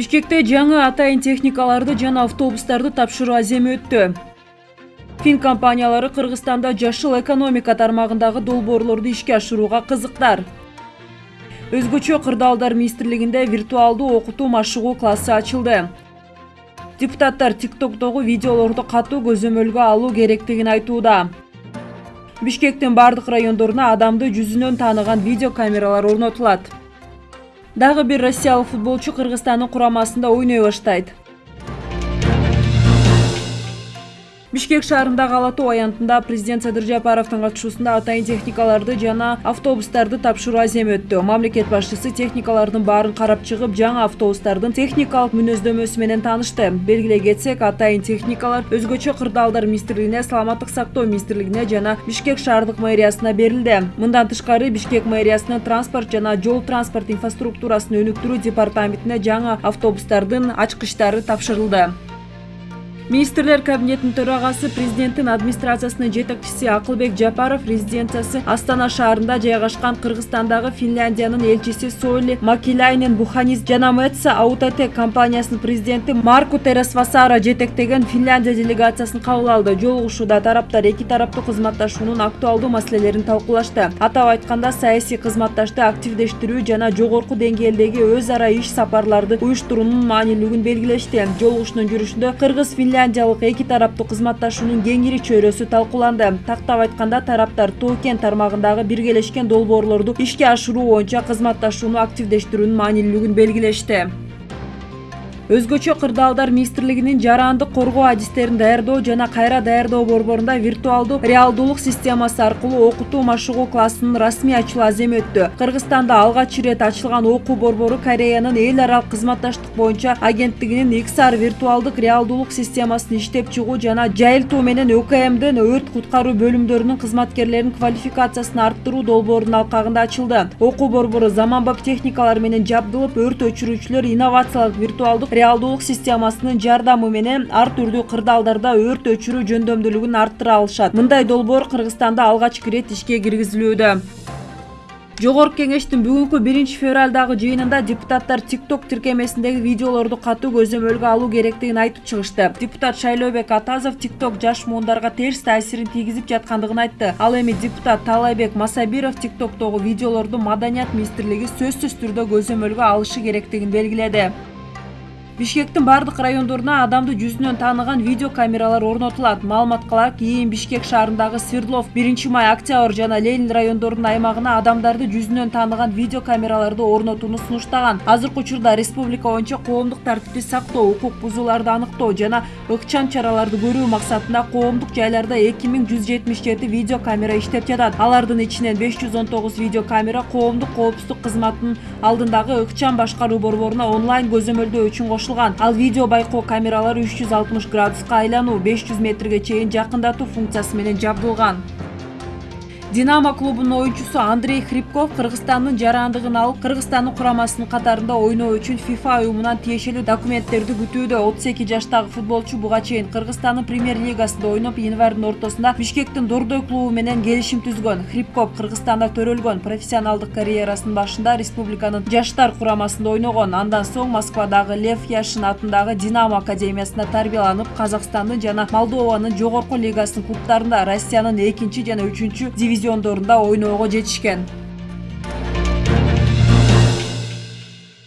бишкекте жаңы атайын техникаларды жана автобустарды тапшыруу аземи өттү. Фин компаниялары кыргызстанда жашыл экономика тармагындагы долбоорлорду ишке ашырууга кызыктар. Өзгөчө кырдаалдар министрлигинде виртуалдуу окутуу машыгуу классы ачылды. Депутаттар тиктоктогу видеолорду катуу көзөмөлгө алуу керектигин айтууда. Бишкектин баардык райондоруна адамды жүзүнөн тааныган видео камералар орнотулат дагы бир россиялык футболчу кыргызстандын курамасында ойной баштайт бишкек шаарындагы ала тоо аянтында президент садыр жапаровдун катышуусунда атайын техникаларды жана автобустарды тапшыруу аземи өттү. Мамлекет башчысы техникалардын баарын карап чыгып жаңы автобустардын техникалык мүнөздөмөсү менен таанышты. Белгилей кетсек атайын техникалар өзгөчө кырдаалдар министрлигине саламаттык сактоо министрлигине жана бишкек шаардык мэриясына берилди. Мындан тышкары бишкек мэриясынын транспорт жана жол транспорт инфраструктурасын өнүктүрүү департаментине жаңы автобустардын ачкычтары тапшырылды министрлер кабинетинин төрагасы президенттин администрациясынын жетекчиси акылбек жапаров резиденциясы астана шаарында жайгашкан кыргызстандагы финляндиянын элчиси соли макиляйнен буханис жана мэтса аутотек компаниясынын президенти марку тересвасара жетектеген финляндия делегациясын кабыл алды. Жолугушууда тараптар эки тараптуу кызматташуунун актуалдуу маселелерин талкуулашты. Атап айтканда саясий кызматташты активдештирүү жана жогорку деңгээлдеги өз ара иш сапарларды уюштуруунун маанилүүлүгүн белгилешти. Жолугушуунун жүрүшүндө кыргыз финляндия финляндиялык эки тараптуу кызматташуунун кеңири чөйрөсү талкууланды. Тактап айтканда тараптар тоо кен тармагындагы биргелешкен долбоорлорду ишке ашыруу боюнча кызматташууну активдештирүүнүн маанилүүлүгүн белгилешти өзгөчө кырдаалдар министрлигинин жарандык коргоо адистерин даярдоо жана кайра даярдоо борборунда виртуалдуу реалдуулук системасы аркылуу окутуу машыгуу классынын расмий ачылуу аземи өттү. Кыргызстанда алгач ирет ачылган окуу борбору кореянын эл аралык кызматташтык боюнча агенттигинин иксар виртуалдык реалдуулук системасын иштеп чыгуу жана жайылтуу менен өкмдин өрт куткаруу бөлүмдөрүнүн кызматкерлеринин квалификациясын арттыруу долбоорунун алкагында ачылды. Окуу борбору заманбап техникалар менен жабдылып өрт өчүрүүчүлөр инновациялык виртуалдык реалдуулук системасынын жардамы менен ар түрдүү кырдаалдарда өрт өчүрүү жөндөмдүүлүгүн арттыра алышат. Мындай долбоор кыргызстанда алгачкы ирет ишке киргизилүүдө. Жогорку кеңештин бүгүнкү биринчи февралдагы жыйынында депутаттар тикток тиркемесиндеги видеолорду катуу көзөмөлгө алуу керектигин айтып чыгышты. Депутат шайлообек атазов тикток жаш муундарга терс таасирин тийгизип жаткандыгын айтты. Ал эми депутат таалайбек масабиров тиктоктогу видеолорду маданият министрлиги сөзсүз түрдө көзөмөлгө алышы керектигин белгиледи бишкектин баардык райондоруна адамды жүзүнөн тааныган видео камералар орнотулат маалымат кылайык ийин бишкек шаарындагы свердлов биринчи май октябрь жана ленин райондорунун аймагына адамдарды жүзүнөн тааныган видео камераларды орнотууну сунуштаган азыркы учурда республика боюнча коомдук тартипти сактоо укук бузууларды аныктоо жана ыкчам чараларды көрүү максатында коомдук жайларда эки миң жүз жетимиш жети видео иштеп жатат. Алардын ичинен беш жүз он тогуз видео камера коомдук коопсуздук кызматынын алдындагы ыкчам башкаруу борборуна онлайн көзөмөлдөө үчүн кошулган ал видео байкоо камералары үч жүз алтымыш градуска айлануу беш жүз метрге чейин жакындатуу функциясы менен жабдылган динамо клубунун оюнчусу андрей хрипков кыргызстандын жарандыгын алып кыргызстандын курамасынын катарында ойноо үчүн фифа уюмунан тиешелүү документтерди күтүүдө. Отуз эки жаштагы футболчу буга чейин кыргызстандын премьер лигасында ойноп январдын ортосунда бишкектин дордой клубу менен келишим түзгөн. Хрипков кыргызстанда төрөлгөн профессионалдык карьерасынын башында республиканын жаштар курамасында ойногон. Андан соң москвадагы лев яшин атындагы динамо академиясында тарбияланып казакстандын жана молдованын жогорку лигасынын клубтарында россиянын экинчи жана үчүнчү дивизиондорунда ойноого жетишкен